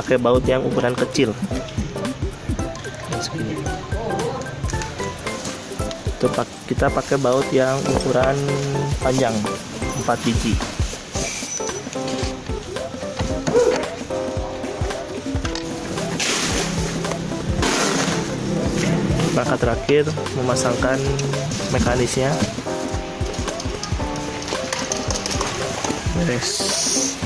pakai baut yang ukuran kecil. Yang segini. Itu kita pakai baut yang ukuran panjang 4 biji. Maka terakhir memasangkan mekanisnya. Beres.